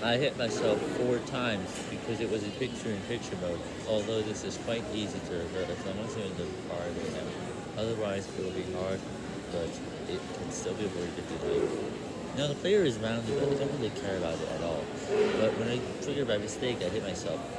I hit myself four times because it was in picture-in-picture mode, although this is quite easy to reverse I you're in the car right now. Otherwise, it will be hard, but it can still be avoided if you like. Now, the player is rounded, but I don't really care about it at all. But when I triggered by mistake, I hit myself.